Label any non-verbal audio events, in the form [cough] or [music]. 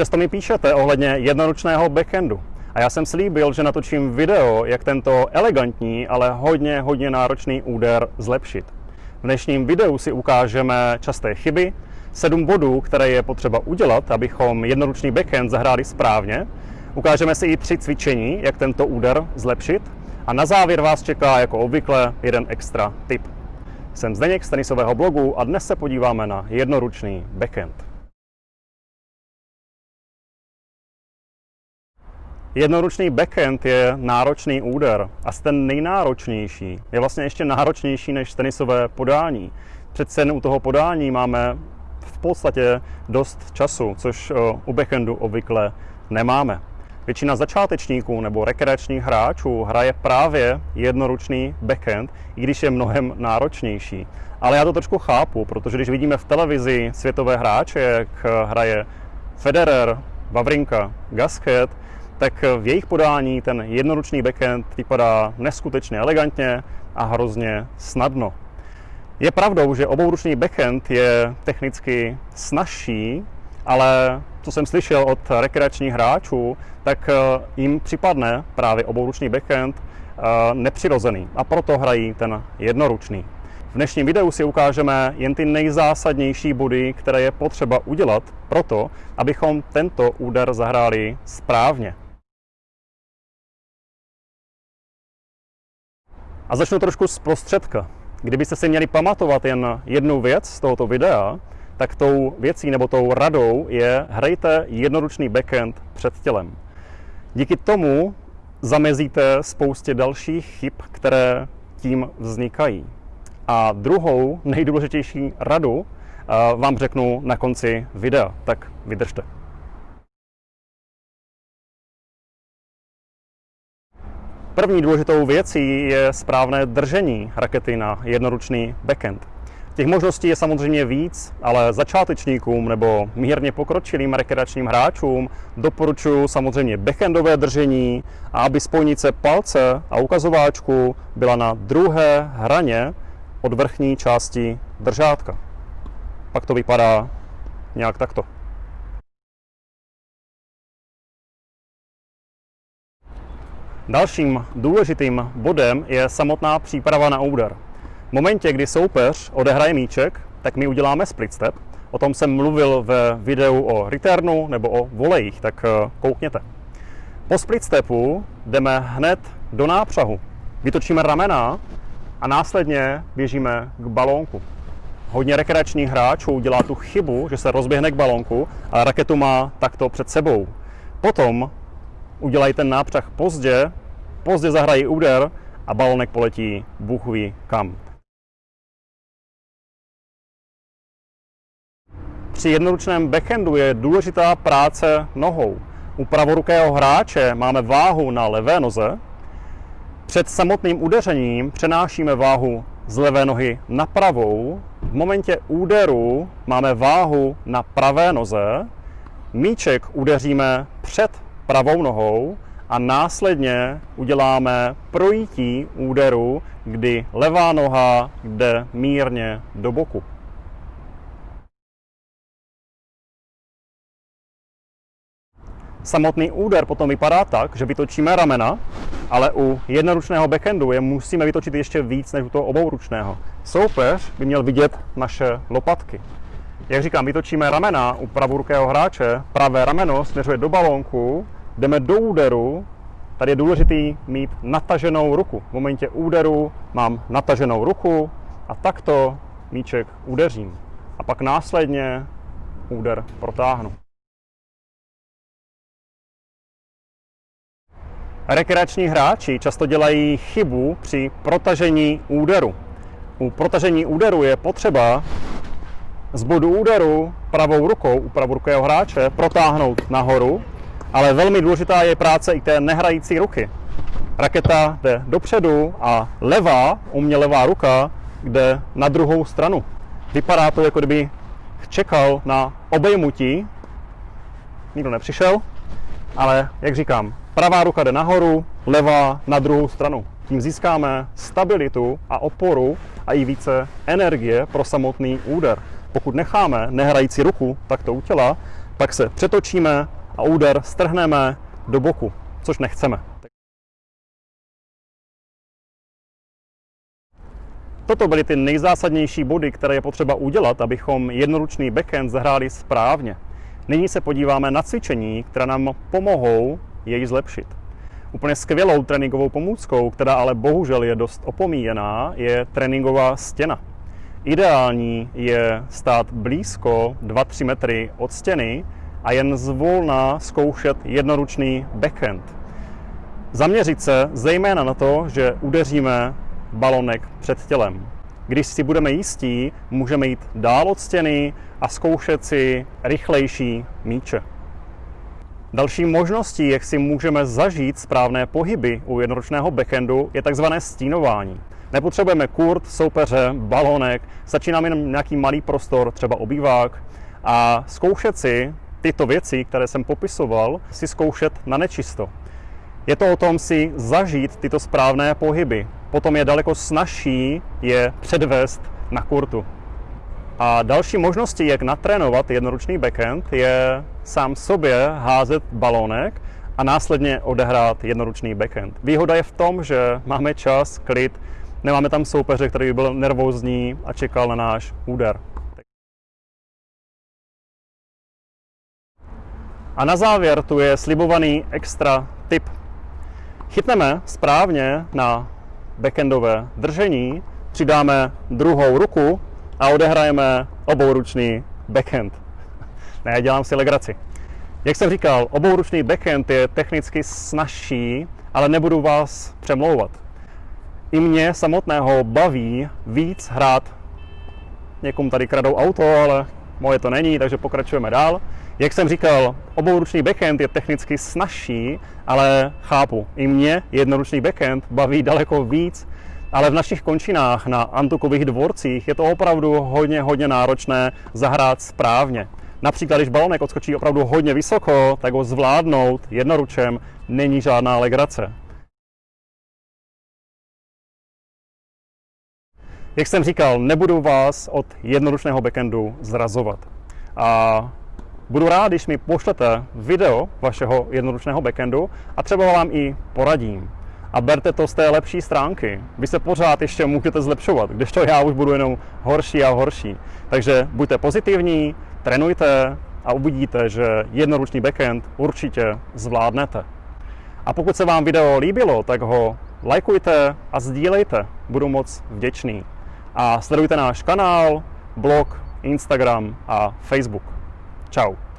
Často mi píšete ohledně jednoručného backhandu. A já jsem slíbil, že natočím video, jak tento elegantní, ale hodně, hodně náročný úder zlepšit. V dnešním videu si ukážeme časté chyby, sedm bodů, které je potřeba udělat, abychom jednoručný backhand zahráli správně. Ukážeme si i tři cvičení, jak tento úder zlepšit. A na závěr vás čeká jako obvykle jeden extra tip. Jsem Zdeněk z tenisového blogu a dnes se podíváme na jednoručný backhand. Jednoručný backhand je náročný úder a ten nejnáročnější je vlastně ještě náročnější než tenisové podání. Přece u toho podání máme v podstatě dost času, což u backhandu obvykle nemáme. Většina začátečníků nebo rekreačních hráčů hraje právě jednoručný backhand, i když je mnohem náročnější. Ale já to trošku chápu, protože když vidíme v televizi světové hráče, jak hraje Federer, Vavrinka, Gasquet, tak v jejich podání ten jednoručný backhand vypadá neskutečně elegantně a hrozně snadno. Je pravdou, že obouručný backhand je technicky snažší, ale co jsem slyšel od rekreačních hráčů, tak eh, jim připadne právě obouručný backhand eh, nepřirozený a proto hrají ten jednoručný. V dnešním videu si ukážeme jen ty nejzásadnější body, které je potřeba udělat proto, abychom tento úder zahráli správně. A začnu trošku z prostředka. Kdybyste si měli pamatovat jen jednu věc z tohoto videa, tak tou věcí nebo tou radou je hrajte jednoručný backhand před tělem. Díky tomu zamezíte spoustě dalších chyb, které tím vznikají. A druhou nejdůležitější radu eh, vám řeknu na konci videa, tak vydržte. První důležitou věcí je správné držení rakety na jednoručný backhand. Těch možností je samozřejmě víc, ale začátečníkům nebo mírně pokročilým rekreačním hráčům doporučuji samozřejmě backhandové držení a aby spojnice palce a ukazováčku byla na druhé hraně od vrchní části držátka. Pak to vypadá nějak takto. Dalším důležitým bodem je samotná příprava na úder. V momentě, kdy soupeř odehraje míček, tak my uděláme split step. O tom jsem mluvil ve videu o returnu nebo o volejích, tak eh, koukněte. Po split stepu jdeme hned do nápřahu. Vytočíme ramena a následně běžíme k balónku. Hodně rekreačních hráčů dělá tu chybu, že se rozběhne k balónku a raketu má takto před sebou. Potom udělají ten nápřah pozdě, pozdě zahrají úder a balonek poletí Bůh ví kam. Při jednoručném backhandu je důležitá práce nohou. U pravorukého hráče máme váhu na levé noze. Před samotným udeřením přenášíme váhu z levé nohy na pravou. V momentě úderu máme váhu na pravé noze. Míček udeříme před pravou nohou a následně uděláme projítí úderu, kdy levá noha jde mírně do boku. Samotný úder potom vypadá tak, že vytočíme ramena, ale u jednoručného backhandu je musíme vytočit ještě víc než u toho obouručného. Soupeř by měl vidět naše lopatky. Jak říkám, vytočíme ramena u pravorukého hráče, pravé rameno směřuje do balónku, jdeme do úderu, tady je důležitý mít nataženou ruku. V momentě úderu mám nataženou ruku a takto míček udeřím. A pak následně úder protáhnu. Rekreační hráči často dělají chybu při protažení úderu. U protažení úderu je potřeba z bodu úderu pravou rukou u pravorukého hráče protáhnout nahoru ale velmi důležitá je práce i té nehrající ruky. Raketa jde dopředu a levá, u levá ruka, jde na druhou stranu. Vypadá to, jako kdyby čekal na obejmutí. Nikdo nepřišel, ale jak říkám, pravá ruka jde nahoru, levá na druhou stranu. Tím získáme stabilitu a oporu a i více energie pro samotný úder. Pokud necháme nehrající ruku takto u těla, Pak se přetočíme a úder strhneme do boku, což nechceme. Toto byly ty nejzásadnější body, které je potřeba udělat, abychom jednoručný backhand zahráli správně. Nyní se podíváme na cvičení, která nám pomohou jej zlepšit. Úplně skvělou tréninkovou pomůckou, která ale bohužel je dost opomíjená, je tréninková stěna. Ideální je stát blízko 2-3 metry od stěny a jen zvolna zkoušet jednoručný backhand. Zaměřit se zejména na to, že udeříme balonek před tělem. Když si budeme jistí, můžeme jít dál od stěny a zkoušet si rychlejší míče. Další možností, jak si můžeme zažít správné pohyby u jednoročného backhandu, je tzv. stínování. Nepotřebujeme kurt, soupeře, balonek, stačí nám jen nějaký malý prostor, třeba obývák, a zkoušet si tyto věci, které jsem popisoval, si zkoušet na nečisto. Je to o tom si zažít tyto správné pohyby. Potom je daleko snažší je předvést na kurtu. A další možností, jak natrénovat jednoručný backhand, je sám sobě házet balónek a následně odehrát jednoručný backhand. Výhoda je v tom, že máme čas, klid, nemáme tam soupeře, který by byl nervózní a čekal na náš úder. A na závěr tu je slibovaný extra tip. Chytneme správně na backendové držení, přidáme druhou ruku a odehrajeme obouručný backhand. [laughs] Ne, dělám si legraci. Jak jsem říkal, obouručný backhand je technicky snažší, ale nebudu vás přemlouvat. I mě samotného baví víc hrát. Někomu tady kradou auto, ale moje to není, takže pokračujeme dál. Jak jsem říkal, obouručný backhand je technicky snažší, ale chápu, i mě jednoručný backhand baví daleko víc, ale v našich končinách na antukových dvorcích je to opravdu hodně, hodně náročné zahrát správně. Například, když balonek odskočí opravdu hodně vysoko, tak ho zvládnout jednoručem není žádná legrace. Jak jsem říkal, nebudu vás od jednoručného backhandu zrazovat. A budu rád, když mi pošlete video vašeho jednoručného backendu a třeba vám i poradím. A berte to z té lepší stránky. Vy se pořád ještě můžete zlepšovat, když to já už budu jenom horší a horší. Takže buďte pozitivní, trénujte a uvidíte, že jednoručný backend určitě zvládnete. A pokud se vám video líbilo, tak ho lajkujte a sdílejte. Budu moc vděčný. A sledujte náš kanál, blog, Instagram a Facebook. Ciao.